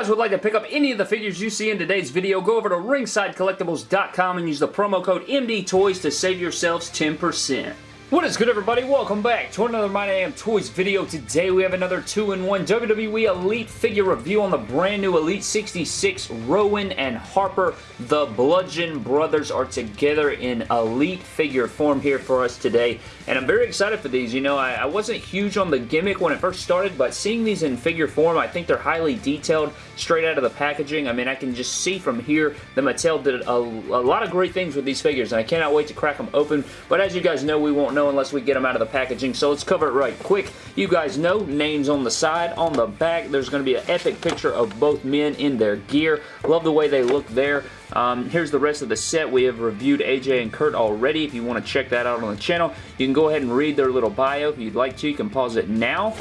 guys would like to pick up any of the figures you see in today's video, go over to ringsidecollectibles.com and use the promo code MDTOYS to save yourselves 10%. What is good everybody? Welcome back to another My Damn Toys video. Today we have another 2-in-1 WWE Elite figure review on the brand new Elite 66 Rowan and Harper. The Bludgeon Brothers are together in Elite figure form here for us today. And I'm very excited for these. You know, I, I wasn't huge on the gimmick when it first started, but seeing these in figure form, I think they're highly detailed straight out of the packaging. I mean, I can just see from here that Mattel did a, a lot of great things with these figures, and I cannot wait to crack them open. But as you guys know, we won't know unless we get them out of the packaging, so let's cover it right quick. You guys know, names on the side. On the back, there's going to be an epic picture of both men in their gear. Love the way they look there. Um, here's the rest of the set. We have reviewed AJ and Kurt already. If you want to check that out on the channel, you can go ahead and read their little bio. If you'd like to, you can pause it now.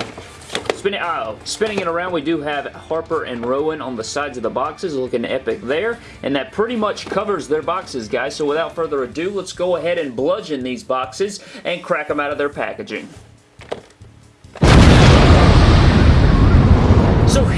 Spinning, oh, uh, spinning it around, we do have Harper and Rowan on the sides of the boxes, looking epic there. And that pretty much covers their boxes, guys. So without further ado, let's go ahead and bludgeon these boxes and crack them out of their packaging.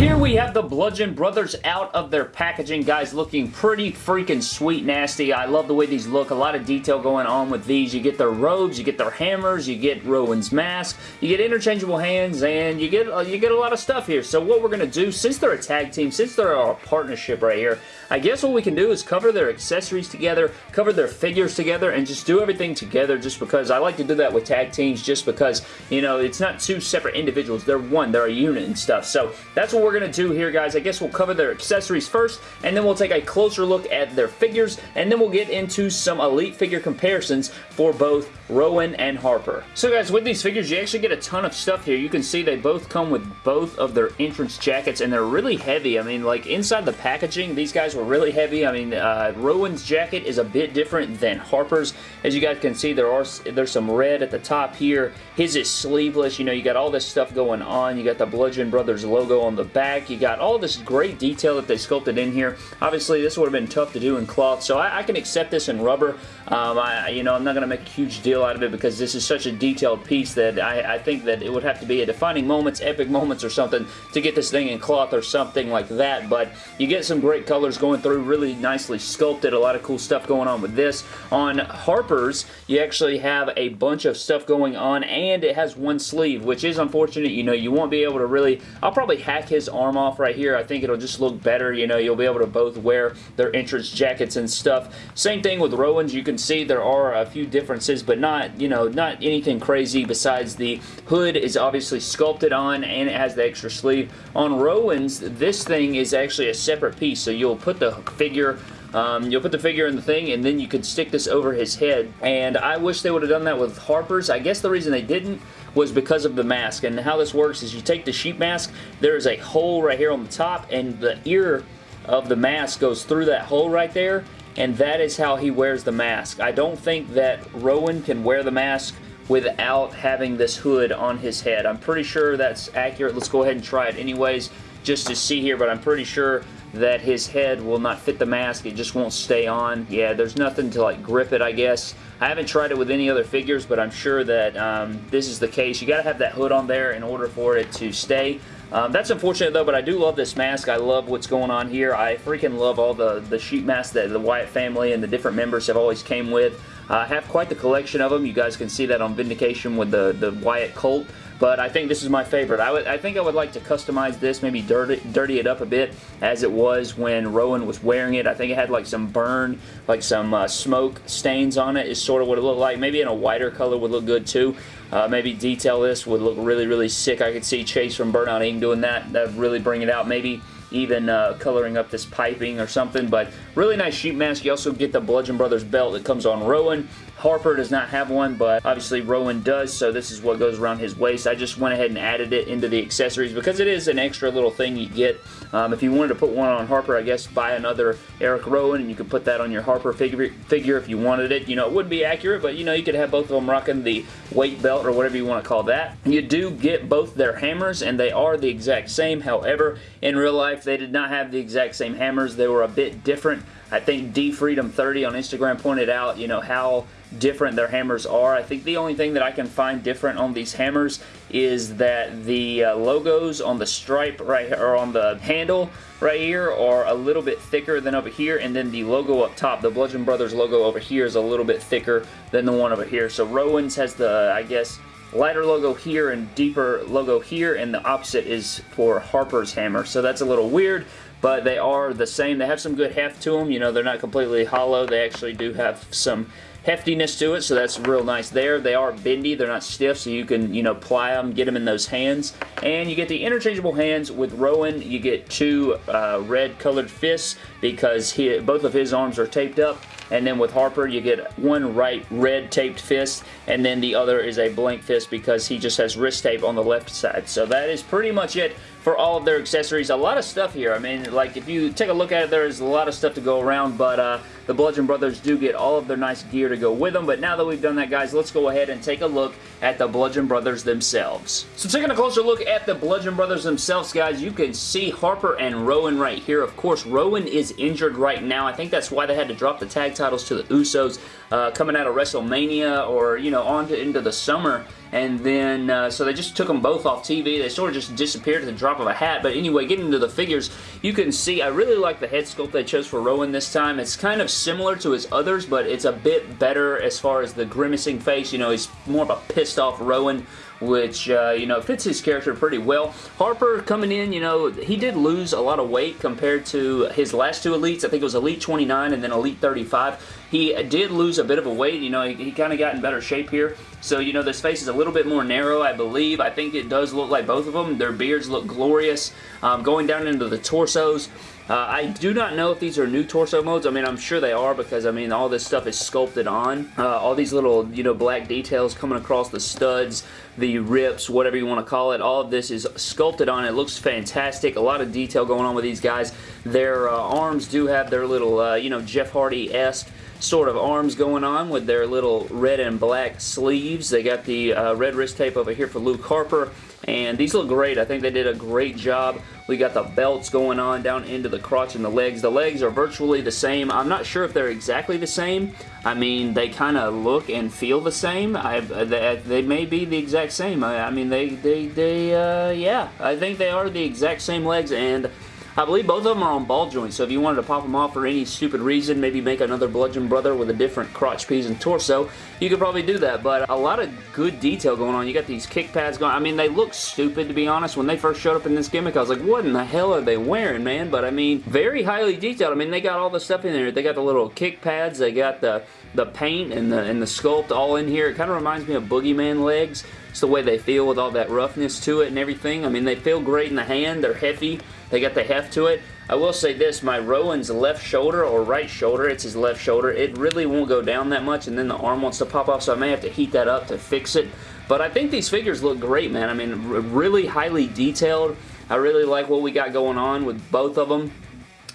Here we have the Bludgeon Brothers out of their packaging, guys, looking pretty freaking sweet nasty. I love the way these look. A lot of detail going on with these. You get their robes, you get their hammers, you get Rowan's mask, you get interchangeable hands, and you get, uh, you get a lot of stuff here. So what we're going to do, since they're a tag team, since they're a partnership right here, I guess what we can do is cover their accessories together, cover their figures together, and just do everything together just because I like to do that with tag teams just because, you know, it's not two separate individuals. They're one. They're a unit and stuff. So that's what we're going to do here, guys. I guess we'll cover their accessories first, and then we'll take a closer look at their figures, and then we'll get into some Elite figure comparisons for both Rowan and Harper. So guys, with these figures, you actually get a ton of stuff here. You can see they both come with both of their entrance jackets, and they're really heavy. I mean, like, inside the packaging, these guys were really heavy. I mean, uh, Rowan's jacket is a bit different than Harper's. As you guys can see, there are there's some red at the top here. His is sleeveless. You know, you got all this stuff going on. You got the Bludgeon Brothers logo on the back. You got all this great detail that they sculpted in here. Obviously, this would have been tough to do in cloth, so I, I can accept this in rubber. Um, I, you know, I'm not going to make a huge deal out of it because this is such a detailed piece that I, I think that it would have to be a defining moments, epic moments or something to get this thing in cloth or something like that, but you get some great colors going through, really nicely sculpted, a lot of cool stuff going on with this. On Harper's, you actually have a bunch of stuff going on, and it has one sleeve, which is unfortunate. You know, you won't be able to really, I'll probably hack his arm arm off right here. I think it'll just look better. You know, you'll be able to both wear their entrance jackets and stuff. Same thing with Rowan's. You can see there are a few differences, but not, you know, not anything crazy besides the hood is obviously sculpted on and it has the extra sleeve. On Rowan's, this thing is actually a separate piece, so you'll put the figure um, you'll put the figure in the thing and then you could stick this over his head and I wish they would have done that with Harper's. I guess the reason they didn't was because of the mask. And how this works is you take the sheep mask, there is a hole right here on the top, and the ear of the mask goes through that hole right there, and that is how he wears the mask. I don't think that Rowan can wear the mask without having this hood on his head. I'm pretty sure that's accurate. Let's go ahead and try it anyways just to see here, but I'm pretty sure that his head will not fit the mask. It just won't stay on. Yeah, there's nothing to like grip it, I guess. I haven't tried it with any other figures, but I'm sure that um, this is the case. You got to have that hood on there in order for it to stay. Um, that's unfortunate though, but I do love this mask. I love what's going on here. I freaking love all the, the sheep masks that the Wyatt family and the different members have always came with. I have quite the collection of them. You guys can see that on Vindication with the, the Wyatt Colt but I think this is my favorite. I, would, I think I would like to customize this, maybe dirty, dirty it up a bit as it was when Rowan was wearing it. I think it had like some burn, like some uh, smoke stains on it is sort of what it looked like. Maybe in a whiter color would look good too. Uh, maybe detail this would look really, really sick. I could see Chase from Burnout Inc. doing that. That would really bring it out. Maybe even uh, coloring up this piping or something, but really nice sheet mask. You also get the Bludgeon Brothers belt that comes on Rowan. Harper does not have one, but obviously Rowan does, so this is what goes around his waist. I just went ahead and added it into the accessories because it is an extra little thing you get. Um, if you wanted to put one on Harper, I guess buy another Eric Rowan and you could put that on your Harper figure, figure if you wanted it. You know, it wouldn't be accurate, but you know, you could have both of them rocking the weight belt or whatever you want to call that. You do get both their hammers and they are the exact same. However, in real life, they did not have the exact same hammers. They were a bit different different. I think DFreedom30 on Instagram pointed out, you know, how different their hammers are. I think the only thing that I can find different on these hammers is that the uh, logos on the stripe right here, or on the handle right here are a little bit thicker than over here and then the logo up top, the Bludgeon Brothers logo over here is a little bit thicker than the one over here. So Rowan's has the, I guess, lighter logo here and deeper logo here and the opposite is for Harper's hammer. So that's a little weird but they are the same. They have some good heft to them. You know, they're not completely hollow. They actually do have some heftiness to it, so that's real nice there. They are bendy, they're not stiff, so you can, you know, ply them, get them in those hands. And you get the interchangeable hands with Rowan. You get two uh, red colored fists because he, both of his arms are taped up. And then with Harper, you get one right red taped fist, and then the other is a blank fist because he just has wrist tape on the left side. So that is pretty much it for all of their accessories. A lot of stuff here. I mean, like, if you take a look at it, there's a lot of stuff to go around, but uh, the Bludgeon Brothers do get all of their nice gear to go with them, but now that we've done that, guys, let's go ahead and take a look at the Bludgeon Brothers themselves. So taking a closer look at the Bludgeon Brothers themselves, guys, you can see Harper and Rowan right here. Of course, Rowan is injured right now. I think that's why they had to drop the tag titles to the Usos uh, coming out of WrestleMania or, you know, on to into the summer and then uh, so they just took them both off TV. They sort of just disappeared at the drop of a hat, but anyway, getting into the figures, you can see I really like the head sculpt they chose for Rowan this time. It's kind of similar to his others, but it's a bit better as far as the grimacing face. You know, he's more of a pissed off Rowan which, uh, you know, fits his character pretty well. Harper coming in, you know, he did lose a lot of weight compared to his last two Elites. I think it was Elite 29 and then Elite 35. He did lose a bit of a weight. You know, he, he kind of got in better shape here. So, you know, this face is a little bit more narrow, I believe. I think it does look like both of them. Their beards look glorious. Um, going down into the torsos, uh, I do not know if these are new torso modes. I mean, I'm sure they are because, I mean, all this stuff is sculpted on. Uh, all these little, you know, black details coming across the studs, the rips, whatever you want to call it. All of this is sculpted on. It looks fantastic. A lot of detail going on with these guys. Their uh, arms do have their little, uh, you know, Jeff Hardy-esque sort of arms going on with their little red and black sleeves. They got the uh, red wrist tape over here for Luke Harper. And these look great. I think they did a great job. We got the belts going on down into the crotch and the legs. The legs are virtually the same. I'm not sure if they're exactly the same. I mean, they kind of look and feel the same. I, they, they, may be the exact same. I, I mean, they, they, they, uh, yeah. I think they are the exact same legs and I believe both of them are on ball joints, so if you wanted to pop them off for any stupid reason, maybe make another Bludgeon Brother with a different crotch piece and torso, you could probably do that, but a lot of good detail going on. You got these kick pads going. I mean, they look stupid, to be honest. When they first showed up in this gimmick, I was like, what in the hell are they wearing, man? But, I mean, very highly detailed. I mean, they got all the stuff in there. They got the little kick pads. They got the, the paint and the, and the sculpt all in here. It kind of reminds me of Boogeyman legs. It's the way they feel with all that roughness to it and everything. I mean, they feel great in the hand. They're heavy. They got the heft to it. I will say this, my Rowan's left shoulder or right shoulder, it's his left shoulder, it really won't go down that much and then the arm wants to pop off so I may have to heat that up to fix it. But I think these figures look great, man. I mean, really highly detailed. I really like what we got going on with both of them.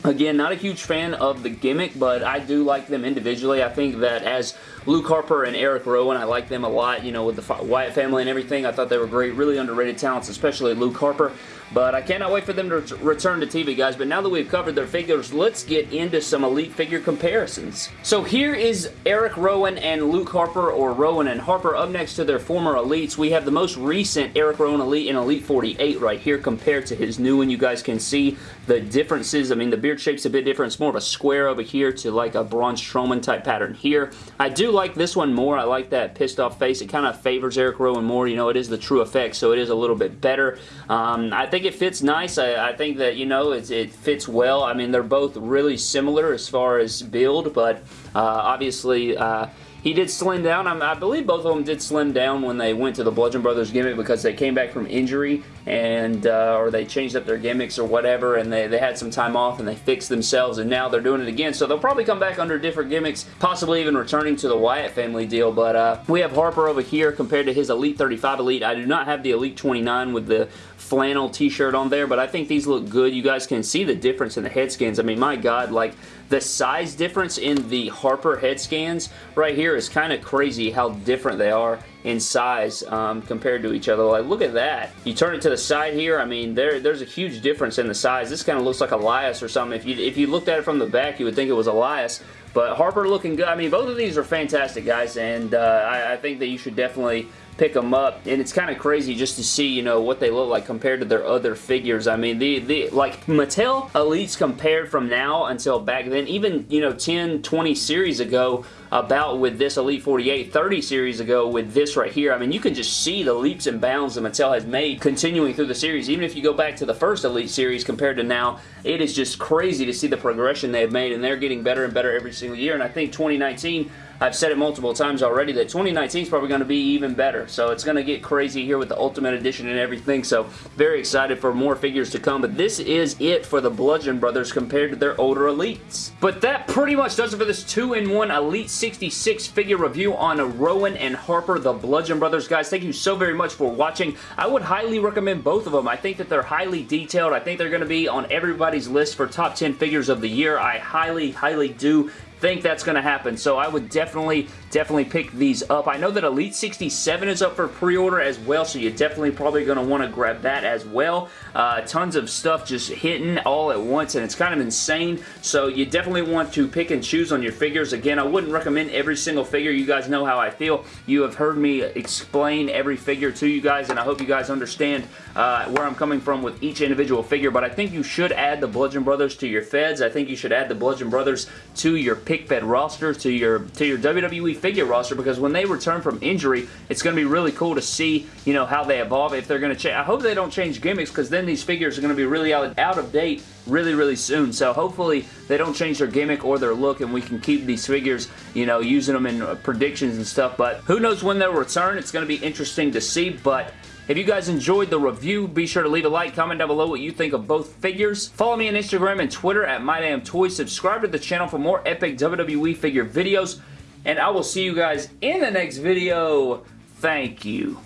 Again, not a huge fan of the gimmick, but I do like them individually. I think that as Luke Harper and Eric Rowan, I like them a lot, you know, with the Wyatt family and everything. I thought they were great, really underrated talents, especially Luke Harper. But I cannot wait for them to return to TV, guys. But now that we've covered their figures, let's get into some Elite figure comparisons. So here is Eric Rowan and Luke Harper, or Rowan and Harper, up next to their former Elites. We have the most recent Eric Rowan Elite in Elite 48 right here compared to his new one. You guys can see the differences. I mean, the beard shape's a bit different. It's more of a square over here to like a Braun Strowman type pattern here. I do like this one more. I like that pissed off face. It kind of favors Eric Rowan more. You know, it is the TrueFX, so it is a little bit better. Um, I think it fits nice. I, I think that, you know, it, it, fits well. I mean, they're both really similar as far as build, but uh, obviously... Uh, he did slim down. I, believe both of them did slim down when they went to the Bludgeon Brothers gimmick because they came back from injury and uh, or they changed up their gimmicks or whatever and they, they had some time off and they fixed themselves and now they're doing it again. So they'll probably come back under different gimmicks, possibly even returning to the Wyatt family deal. But uh, we have Harper over here compared to his Elite 35 Elite. I do not have the Elite 29 with the flannel t-shirt on there, but I think these look good. You guys can see the difference in the head scans. I mean, my God, like, the size difference in the Harper head scans right here is kind of crazy how different they are in size um, compared to each other. Like, look at that. You turn it to the side here, I mean, there there's a huge difference in the size. This kind of looks like Elias or something. If you, if you looked at it from the back, you would think it was Elias. But Harper looking good. I mean, both of these are fantastic, guys, and uh, I, I think that you should definitely pick them up. And it's kind of crazy just to see you know what they look like compared to their other figures. I mean the the like Mattel Elites compared from now until back then even you know 10 20 series ago about with this Elite 48 30 series ago with this right here. I mean you can just see the leaps and bounds that Mattel has made continuing through the series. Even if you go back to the first Elite series compared to now it is just crazy to see the progression they've made and they're getting better and better every single year. And I think 2019 I've said it multiple times already that 2019 is probably going to be even better. So it's going to get crazy here with the Ultimate Edition and everything. So very excited for more figures to come. But this is it for the Bludgeon Brothers compared to their older Elites. But that pretty much does it for this 2-in-1 Elite 66 figure review on Rowan and Harper, the Bludgeon Brothers. Guys, thank you so very much for watching. I would highly recommend both of them. I think that they're highly detailed. I think they're going to be on everybody's list for top 10 figures of the year. I highly, highly do think that's going to happen. So I would definitely, definitely pick these up. I know that Elite 67 is up for pre-order as well, so you're definitely probably going to want to grab that as well. Uh, tons of stuff just hitting all at once, and it's kind of insane. So you definitely want to pick and choose on your figures. Again, I wouldn't recommend every single figure. You guys know how I feel. You have heard me explain every figure to you guys, and I hope you guys understand uh, where I'm coming from with each individual figure, but I think you should add the Bludgeon Brothers to your feds. I think you should add the Bludgeon Brothers to your pick fed roster, to your to your WWE figure roster, because when they return from injury, it's going to be really cool to see, you know, how they evolve, if they're going to change. I hope they don't change gimmicks, because then these figures are going to be really out, out of date really, really soon. So hopefully they don't change their gimmick or their look and we can keep these figures, you know, using them in predictions and stuff. But who knows when they'll return. It's going to be interesting to see. But if you guys enjoyed the review, be sure to leave a like, comment down below what you think of both figures. Follow me on Instagram and Twitter at MyDamnToys. Subscribe to the channel for more epic WWE figure videos. And I will see you guys in the next video. Thank you.